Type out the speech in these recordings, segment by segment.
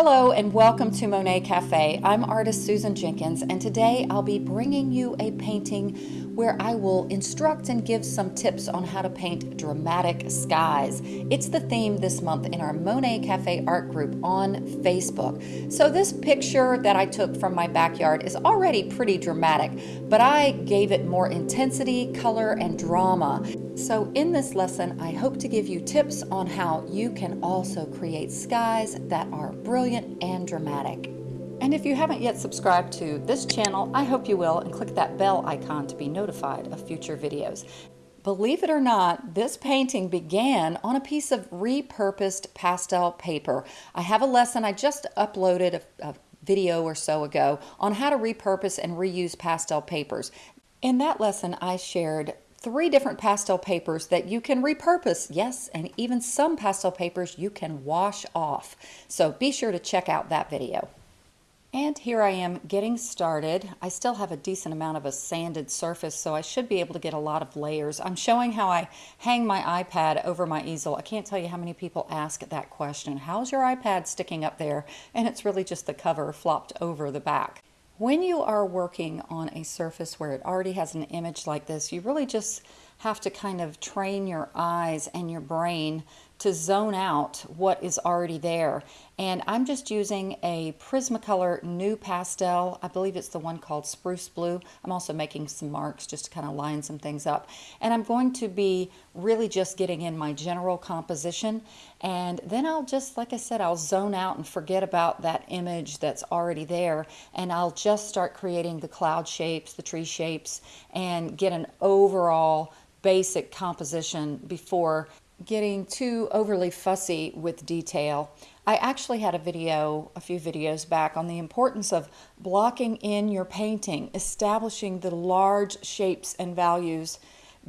Hello and welcome to Monet Cafe. I'm artist Susan Jenkins and today I'll be bringing you a painting where I will instruct and give some tips on how to paint dramatic skies. It's the theme this month in our Monet Cafe art group on Facebook. So this picture that I took from my backyard is already pretty dramatic, but I gave it more intensity, color, and drama. So in this lesson, I hope to give you tips on how you can also create skies that are brilliant and dramatic. And if you haven't yet subscribed to this channel, I hope you will and click that bell icon to be notified of future videos. Believe it or not, this painting began on a piece of repurposed pastel paper. I have a lesson I just uploaded a, a video or so ago on how to repurpose and reuse pastel papers. In that lesson, I shared three different pastel papers that you can repurpose. Yes, and even some pastel papers you can wash off. So be sure to check out that video. And here I am getting started. I still have a decent amount of a sanded surface, so I should be able to get a lot of layers. I'm showing how I hang my iPad over my easel. I can't tell you how many people ask that question. How's your iPad sticking up there? And it's really just the cover flopped over the back. When you are working on a surface where it already has an image like this, you really just have to kind of train your eyes and your brain to zone out what is already there. And I'm just using a Prismacolor NuPastel. I believe it's the one called Spruce Blue. I'm also making some marks just to kind of line some things up. And I'm going to be really just getting in my general composition. And then I'll just, like I said, I'll zone out and forget about that image that's already there. And I'll just start creating the cloud shapes, the tree shapes, and get an overall basic composition before getting too overly fussy with detail. I actually had a video, a few videos back, on the importance of blocking in your painting, establishing the large shapes and values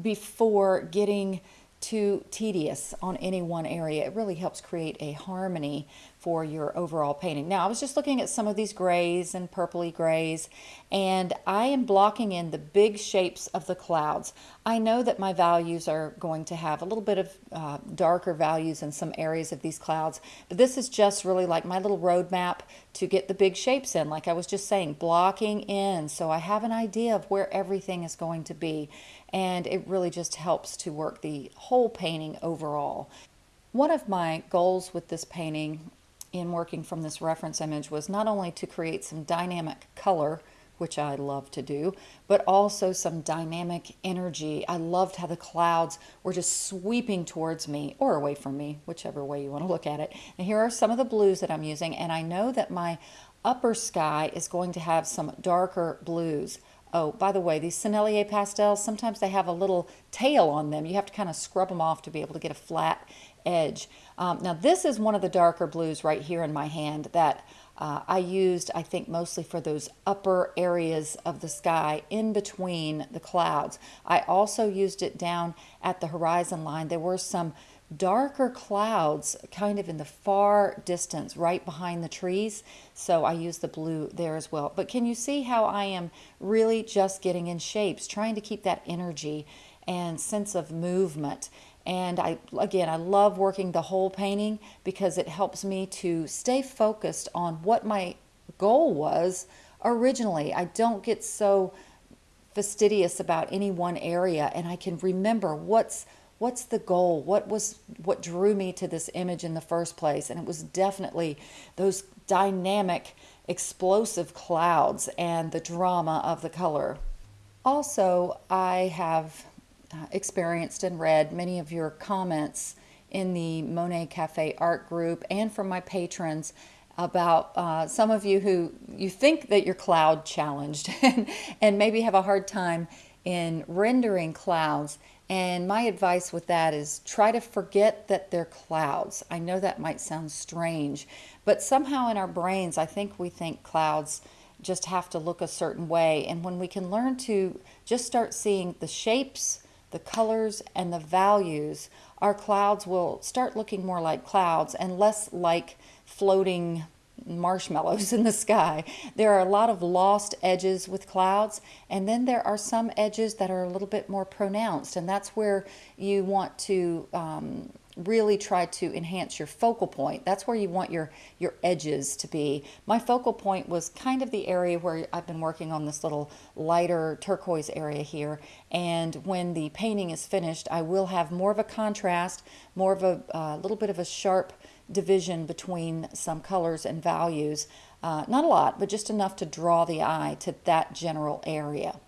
before getting too tedious on any one area. It really helps create a harmony for your overall painting. Now, I was just looking at some of these grays and purpley grays, and I am blocking in the big shapes of the clouds. I know that my values are going to have a little bit of uh, darker values in some areas of these clouds, but this is just really like my little roadmap to get the big shapes in, like I was just saying, blocking in so I have an idea of where everything is going to be, and it really just helps to work the whole painting overall. One of my goals with this painting in working from this reference image was not only to create some dynamic color, which I love to do, but also some dynamic energy. I loved how the clouds were just sweeping towards me or away from me, whichever way you want to look at it. And here are some of the blues that I'm using, and I know that my upper sky is going to have some darker blues. Oh, by the way, these Sennelier pastels, sometimes they have a little tail on them. You have to kind of scrub them off to be able to get a flat edge. Um, now this is one of the darker blues right here in my hand that uh, I used, I think, mostly for those upper areas of the sky in between the clouds. I also used it down at the horizon line. There were some darker clouds kind of in the far distance right behind the trees. So I use the blue there as well. But can you see how I am really just getting in shapes trying to keep that energy and sense of movement? And I, again, I love working the whole painting because it helps me to stay focused on what my goal was originally. I don't get so fastidious about any one area and I can remember what's what's the goal what was what drew me to this image in the first place and it was definitely those dynamic explosive clouds and the drama of the color also I have uh, experienced and read many of your comments in the Monet Cafe art group and from my patrons about uh, some of you who you think that you're cloud challenged and, and maybe have a hard time in rendering clouds. And my advice with that is try to forget that they're clouds. I know that might sound strange, but somehow in our brains, I think we think clouds just have to look a certain way. And when we can learn to just start seeing the shapes, the colors and the values, our clouds will start looking more like clouds and less like floating marshmallows in the sky. There are a lot of lost edges with clouds, and then there are some edges that are a little bit more pronounced, and that's where you want to um, really try to enhance your focal point. That's where you want your, your edges to be. My focal point was kind of the area where I've been working on this little lighter turquoise area here. And when the painting is finished, I will have more of a contrast, more of a uh, little bit of a sharp division between some colors and values. Uh, not a lot, but just enough to draw the eye to that general area.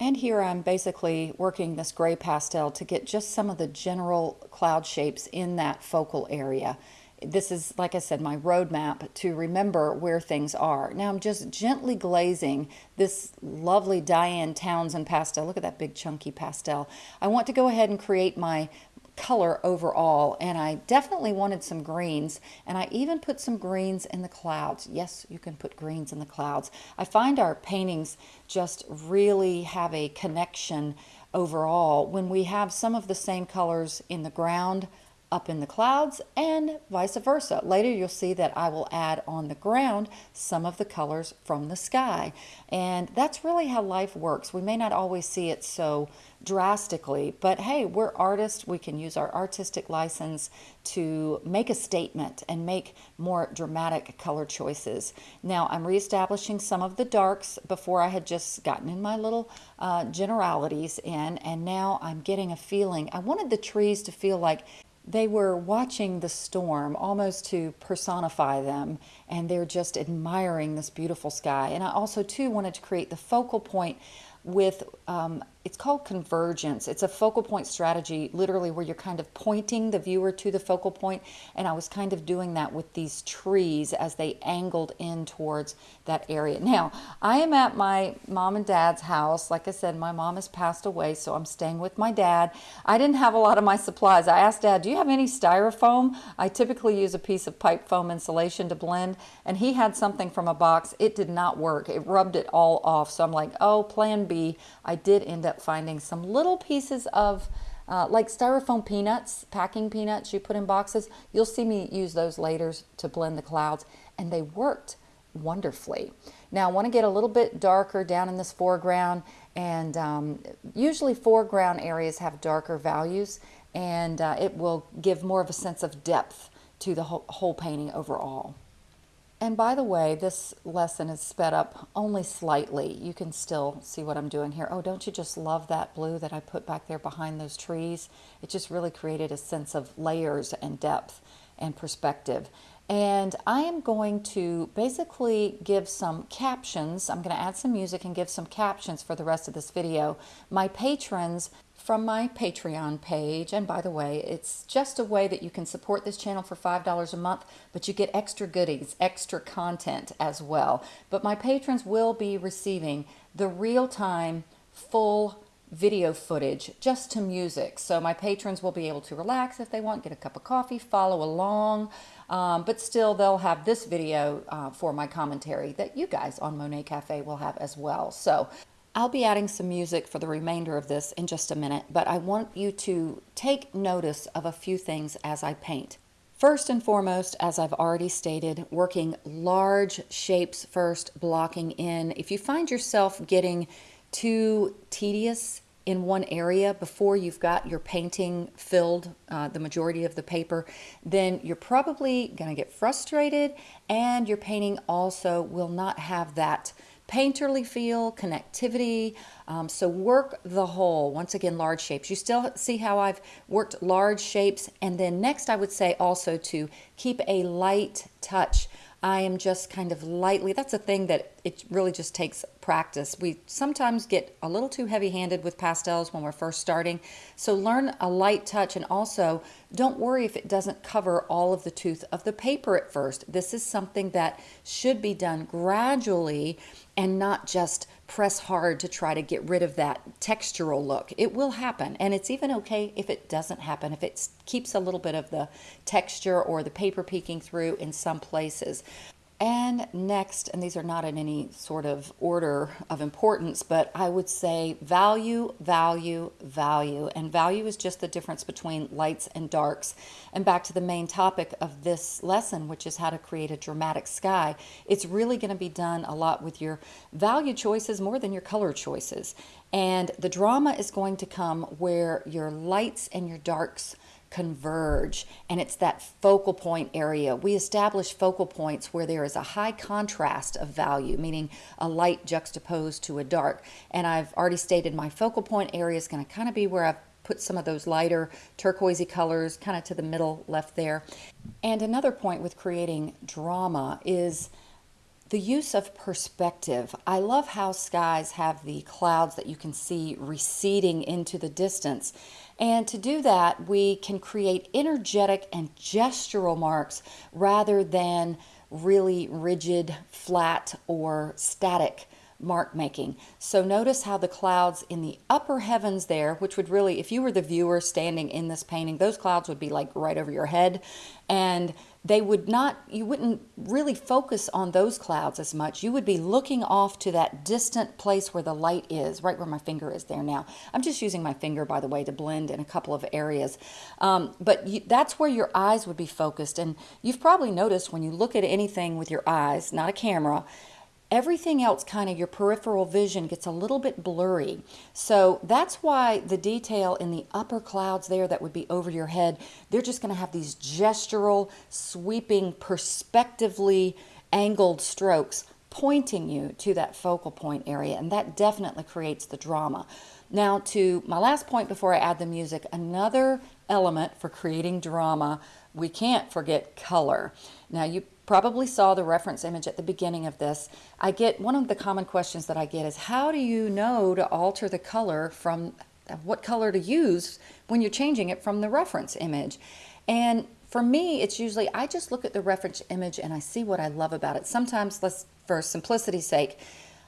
And here I'm basically working this gray pastel to get just some of the general cloud shapes in that focal area. This is, like I said, my roadmap to remember where things are. Now I'm just gently glazing this lovely Diane Townsend pastel. Look at that big chunky pastel. I want to go ahead and create my color overall and I definitely wanted some greens and I even put some greens in the clouds. Yes, you can put greens in the clouds. I find our paintings just really have a connection overall when we have some of the same colors in the ground up in the clouds and vice versa. Later you'll see that I will add on the ground some of the colors from the sky. And that's really how life works. We may not always see it so drastically, but hey, we're artists. We can use our artistic license to make a statement and make more dramatic color choices. Now I'm reestablishing some of the darks before I had just gotten in my little uh, generalities in and now I'm getting a feeling. I wanted the trees to feel like they were watching the storm almost to personify them and they're just admiring this beautiful sky and i also too wanted to create the focal point with um, it's called convergence. It's a focal point strategy, literally where you're kind of pointing the viewer to the focal point. And I was kind of doing that with these trees as they angled in towards that area. Now, I am at my mom and dad's house. Like I said, my mom has passed away, so I'm staying with my dad. I didn't have a lot of my supplies. I asked dad, do you have any styrofoam? I typically use a piece of pipe foam insulation to blend, and he had something from a box. It did not work. It rubbed it all off. So I'm like, oh, plan B. I did end up finding some little pieces of uh, like styrofoam peanuts, packing peanuts you put in boxes. You'll see me use those later to blend the clouds and they worked wonderfully. Now I want to get a little bit darker down in this foreground and um, usually foreground areas have darker values and uh, it will give more of a sense of depth to the whole, whole painting overall. And by the way, this lesson is sped up only slightly. You can still see what I'm doing here. Oh, don't you just love that blue that I put back there behind those trees? It just really created a sense of layers and depth and perspective. And I am going to basically give some captions. I'm going to add some music and give some captions for the rest of this video. My patrons from my Patreon page. And by the way, it's just a way that you can support this channel for $5 a month, but you get extra goodies, extra content as well. But my patrons will be receiving the real-time full video footage just to music. So my patrons will be able to relax if they want, get a cup of coffee, follow along, um, but still they'll have this video uh, for my commentary that you guys on Monet Cafe will have as well. So I'll be adding some music for the remainder of this in just a minute, but I want you to take notice of a few things as I paint. First and foremost, as I've already stated, working large shapes first, blocking in. If you find yourself getting too tedious in one area before you've got your painting filled uh, the majority of the paper, then you're probably going to get frustrated and your painting also will not have that painterly feel, connectivity. Um, so work the whole, once again, large shapes. You still see how I've worked large shapes. And then next I would say also to keep a light touch. I am just kind of lightly, that's a thing that it really just takes practice. We sometimes get a little too heavy handed with pastels when we're first starting. So learn a light touch and also don't worry if it doesn't cover all of the tooth of the paper at first. This is something that should be done gradually and not just press hard to try to get rid of that textural look. It will happen, and it's even okay if it doesn't happen, if it keeps a little bit of the texture or the paper peeking through in some places. And next, and these are not in any sort of order of importance, but I would say value, value, value. And value is just the difference between lights and darks. And back to the main topic of this lesson, which is how to create a dramatic sky. It's really going to be done a lot with your value choices more than your color choices. And the drama is going to come where your lights and your darks converge and it's that focal point area. We establish focal points where there is a high contrast of value, meaning a light juxtaposed to a dark. And I've already stated my focal point area is going to kind of be where I've put some of those lighter turquoisey colors kind of to the middle left there. And another point with creating drama is the use of perspective. I love how skies have the clouds that you can see receding into the distance. And to do that, we can create energetic and gestural marks rather than really rigid, flat, or static mark making. So notice how the clouds in the upper heavens there, which would really, if you were the viewer standing in this painting, those clouds would be like right over your head. And they would not, you wouldn't really focus on those clouds as much. You would be looking off to that distant place where the light is, right where my finger is there now. I'm just using my finger, by the way, to blend in a couple of areas. Um, but you, that's where your eyes would be focused. And you've probably noticed when you look at anything with your eyes, not a camera, everything else kind of your peripheral vision gets a little bit blurry. So that's why the detail in the upper clouds there that would be over your head, they're just going to have these gestural, sweeping, perspectively angled strokes pointing you to that focal point area. And that definitely creates the drama. Now to my last point before I add the music, another element for creating drama, we can't forget color. Now you probably saw the reference image at the beginning of this. I get one of the common questions that I get is how do you know to alter the color from what color to use when you're changing it from the reference image? And for me, it's usually I just look at the reference image and I see what I love about it. Sometimes, let's for simplicity's sake,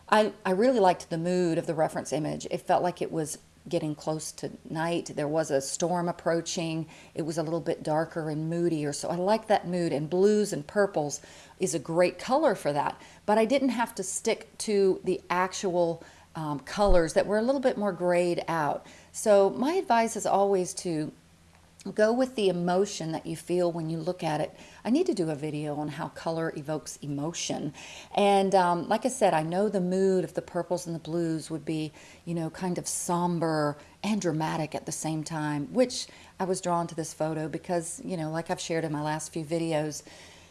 I, I really liked the mood of the reference image. It felt like it was getting close to night. There was a storm approaching. It was a little bit darker and moodier. So I like that mood. And blues and purples is a great color for that. But I didn't have to stick to the actual um, colors that were a little bit more grayed out. So my advice is always to go with the emotion that you feel when you look at it. I need to do a video on how color evokes emotion. And um, like I said, I know the mood of the purples and the blues would be, you know, kind of somber and dramatic at the same time, which I was drawn to this photo because, you know, like I've shared in my last few videos,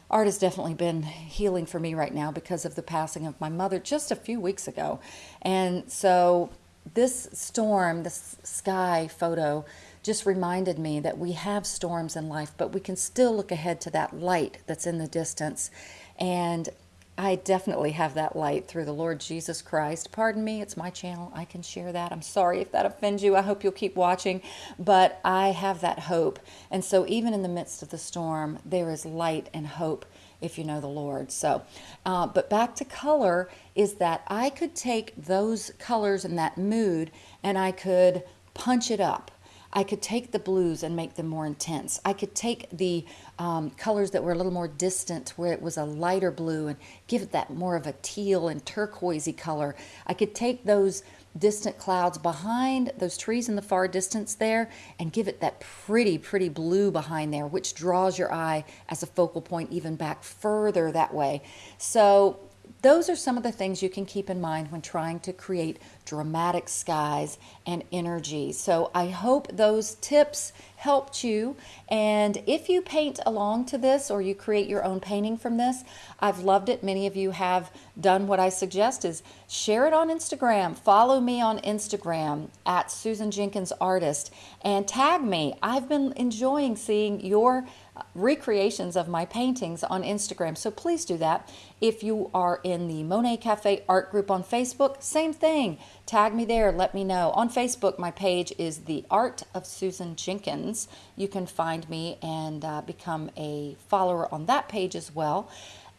art has definitely been healing for me right now because of the passing of my mother just a few weeks ago. And so this storm, this sky photo, just reminded me that we have storms in life, but we can still look ahead to that light that's in the distance. And I definitely have that light through the Lord Jesus Christ. Pardon me, it's my channel. I can share that. I'm sorry if that offends you. I hope you'll keep watching. But I have that hope. And so even in the midst of the storm, there is light and hope if you know the Lord. So, uh, but back to color is that I could take those colors and that mood and I could punch it up. I could take the blues and make them more intense. I could take the um, colors that were a little more distant where it was a lighter blue and give it that more of a teal and turquoisey color. I could take those distant clouds behind those trees in the far distance there and give it that pretty, pretty blue behind there, which draws your eye as a focal point even back further that way. So those are some of the things you can keep in mind when trying to create dramatic skies and energy. So I hope those tips helped you. And if you paint along to this or you create your own painting from this, I've loved it. Many of you have done what I suggest is share it on Instagram. Follow me on Instagram at Susan Jenkins Artist and tag me. I've been enjoying seeing your recreations of my paintings on Instagram. So please do that. If you are in the Monet Cafe art group on Facebook, same thing. Tag me there. Let me know. On Facebook, my page is The Art of Susan Jenkins. You can find me and uh, become a follower on that page as well.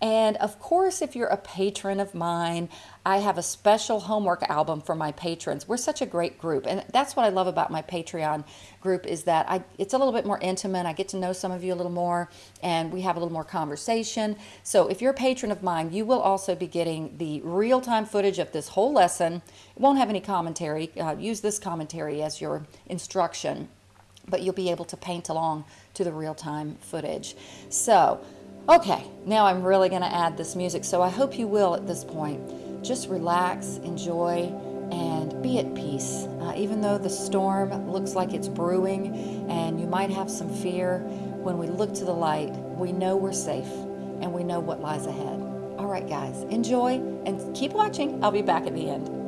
And of course, if you're a patron of mine, I have a special homework album for my patrons. We're such a great group. And that's what I love about my Patreon group is that I, it's a little bit more intimate. I get to know some of you a little more and we have a little more conversation. So if you're a patron of mine, you will also be getting the real-time footage of this whole lesson. It won't have any commentary. Uh, use this commentary as your instruction, but you'll be able to paint along to the real-time footage. So Okay, now I'm really going to add this music, so I hope you will at this point. Just relax, enjoy, and be at peace. Uh, even though the storm looks like it's brewing and you might have some fear, when we look to the light, we know we're safe and we know what lies ahead. All right, guys, enjoy and keep watching. I'll be back at the end.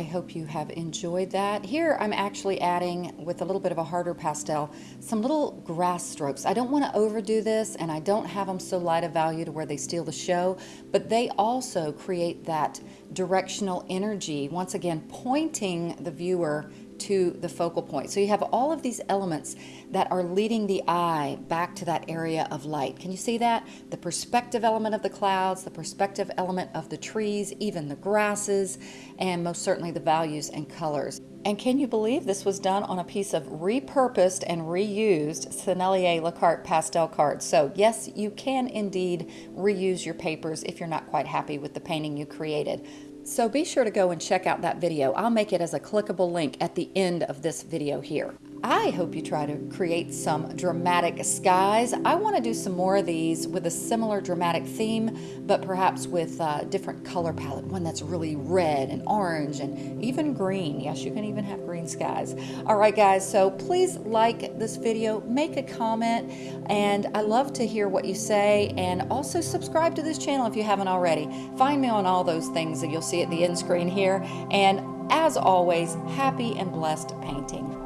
I hope you have enjoyed that. Here I'm actually adding, with a little bit of a harder pastel, some little grass strokes. I don't want to overdo this and I don't have them so light of value to where they steal the show, but they also create that directional energy, once again pointing the viewer to the focal point. So you have all of these elements that are leading the eye back to that area of light. Can you see that? The perspective element of the clouds, the perspective element of the trees, even the grasses, and most certainly the values and colors. And can you believe this was done on a piece of repurposed and reused Sennelier La Carte pastel cards? So yes, you can indeed reuse your papers if you're not quite happy with the painting you created. So be sure to go and check out that video. I'll make it as a clickable link at the end of this video here. I hope you try to create some dramatic skies. I want to do some more of these with a similar dramatic theme, but perhaps with a different color palette, one that's really red and orange and even green. Yes, you can even have green skies. All right, guys, so please like this video, make a comment, and I love to hear what you say, and also subscribe to this channel if you haven't already. Find me on all those things that you'll see at the end screen here, and as always, happy and blessed painting.